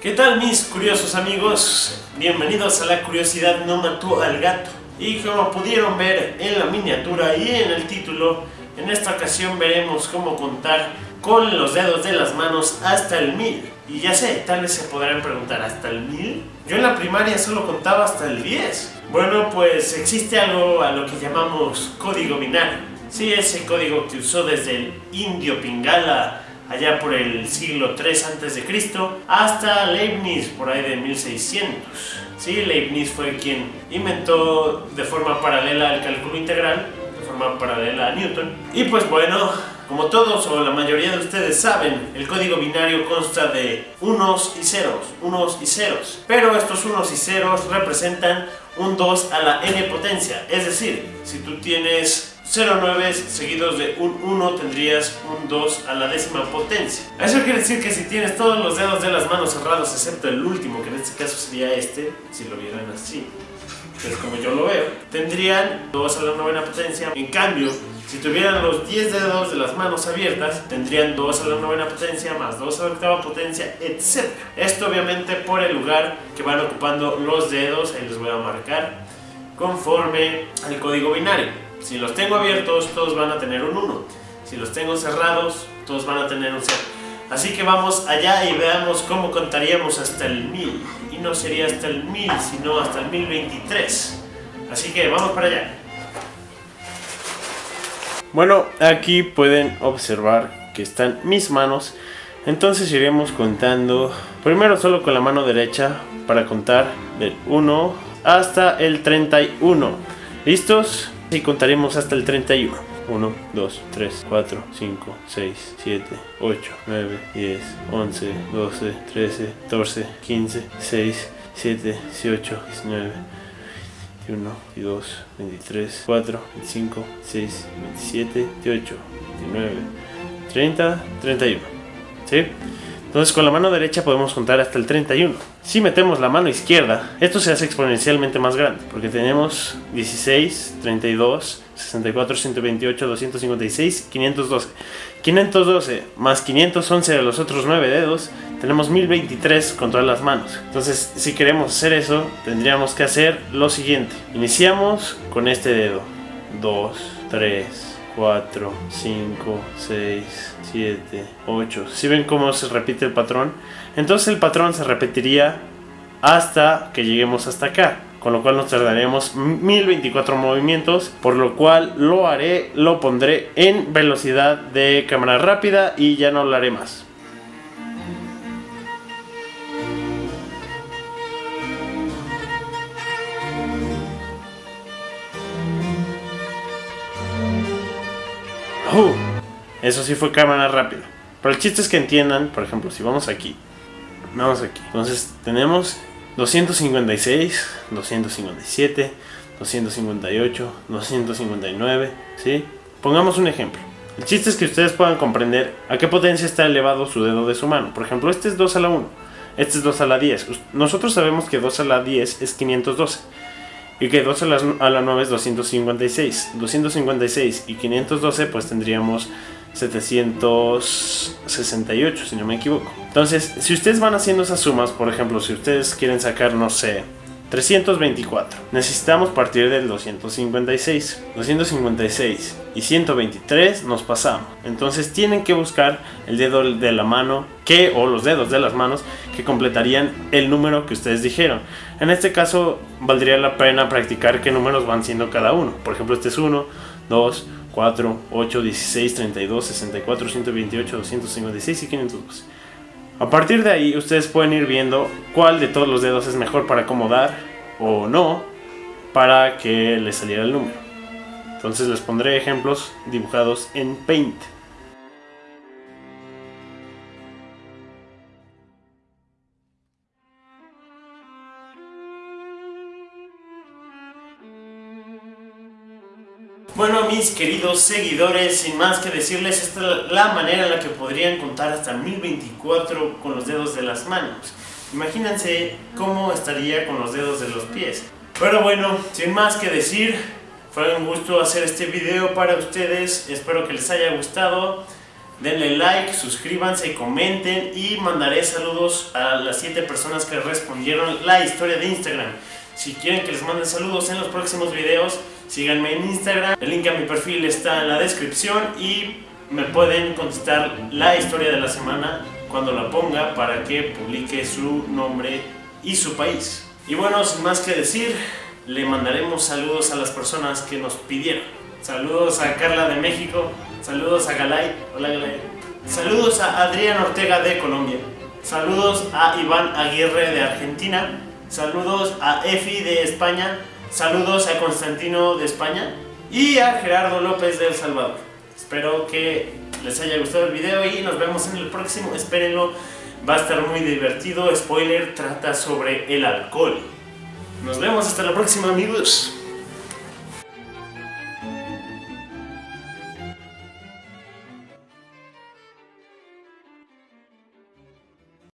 ¿Qué tal mis curiosos amigos? Bienvenidos a la curiosidad no mató al gato. Y como pudieron ver en la miniatura y en el título, en esta ocasión veremos cómo contar con los dedos de las manos hasta el 1000. Y ya sé, tal vez se podrán preguntar, ¿hasta el 1000? Yo en la primaria solo contaba hasta el 10. Bueno, pues existe algo a lo que llamamos código binario. Sí, ese código que usó desde el indio Pingala allá por el siglo 3 a.C. hasta Leibniz por ahí de 1600. Sí, Leibniz fue quien inventó de forma paralela el cálculo integral, de forma paralela a Newton. Y pues bueno, como todos o la mayoría de ustedes saben, el código binario consta de unos y ceros, unos y ceros. Pero estos unos y ceros representan un 2 a la n potencia. Es decir, si tú tienes 0,9 seguidos de un 1 tendrías un 2 a la décima potencia. Eso quiere decir que si tienes todos los dedos de las manos cerrados, excepto el último, que en este caso sería este, si lo vieran así, que es como yo lo veo, tendrían 2 a la novena potencia. En cambio, si tuvieran los 10 dedos de las manos abiertas, tendrían 2 a la novena potencia, más 2 a la octava potencia, etc. Esto obviamente por el lugar que van ocupando los dedos, ahí les voy a marcar, conforme al código binario. Si los tengo abiertos, todos van a tener un 1. Si los tengo cerrados, todos van a tener un 0. Así que vamos allá y veamos cómo contaríamos hasta el 1000. Y no sería hasta el 1000, sino hasta el 1023. Así que vamos para allá. Bueno, aquí pueden observar que están mis manos. Entonces iremos contando primero solo con la mano derecha para contar del 1 hasta el 31. ¿Listos? Y contaremos hasta el 31. 1, 2, 3, 4, 5, 6, 7, 8, 9, 10, 11, 12, 13, 14, 15, 6, 7, 18, 19, 21, 22, 23, 4, 25, 6, 27, 28, 29, 30, 31. ¿Sí? Entonces con la mano derecha podemos contar hasta el 31. Si metemos la mano izquierda, esto se hace exponencialmente más grande, porque tenemos 16, 32, 64, 128, 256, 512. 512 más 511 de los otros 9 dedos, tenemos 1023 con todas las manos. Entonces, si queremos hacer eso, tendríamos que hacer lo siguiente. Iniciamos con este dedo. 2, 3, 4, 5, 6, 7, 8. Si ven cómo se repite el patrón, entonces el patrón se repetiría hasta que lleguemos hasta acá. Con lo cual nos tardaremos 1024 movimientos, por lo cual lo haré, lo pondré en velocidad de cámara rápida y ya no lo haré más. Eso sí fue cámara rápida. Pero el chiste es que entiendan, por ejemplo, si vamos aquí, vamos aquí. Entonces tenemos 256, 257, 258, 259, ¿sí? Pongamos un ejemplo. El chiste es que ustedes puedan comprender a qué potencia está elevado su dedo de su mano. Por ejemplo, este es 2 a la 1, este es 2 a la 10. Nosotros sabemos que 2 a la 10 es 512 y que 2 a la, a la 9 es 256. 256 y 512 pues tendríamos 768, si no me equivoco. Entonces, si ustedes van haciendo esas sumas, por ejemplo, si ustedes quieren sacar, no sé, 324, necesitamos partir del 256. 256 y 123 nos pasamos. Entonces tienen que buscar el dedo de la mano que, o los dedos de las manos que completarían el número que ustedes dijeron. En este caso, valdría la pena practicar qué números van siendo cada uno. Por ejemplo, este es 1, 2, 4, 8, 16, 32, 64, 128, 256 y 512. A partir de ahí ustedes pueden ir viendo cuál de todos los dedos es mejor para acomodar o no para que les saliera el número. Entonces les pondré ejemplos dibujados en Paint. Bueno, mis queridos seguidores, sin más que decirles, esta es la manera en la que podrían contar hasta 1024 con los dedos de las manos. Imagínense cómo estaría con los dedos de los pies. Pero bueno, sin más que decir, fue un gusto hacer este video para ustedes. Espero que les haya gustado. denle like, suscríbanse, comenten y mandaré saludos a las 7 personas que respondieron la historia de Instagram. Si quieren que les mande saludos en los próximos videos, síganme en Instagram. El link a mi perfil está en la descripción y me pueden contestar la historia de la semana cuando la ponga para que publique su nombre y su país. Y bueno, sin más que decir, le mandaremos saludos a las personas que nos pidieron. Saludos a Carla de México, saludos a Galay, hola Galay. Saludos a Adrián Ortega de Colombia, saludos a Iván Aguirre de Argentina, saludos a Efi de España, saludos a Constantino de España y a Gerardo López de El Salvador. Espero que les haya gustado el video y nos vemos en el próximo, espérenlo, va a estar muy divertido, spoiler, trata sobre el alcohol. Nos vemos hasta la próxima amigos.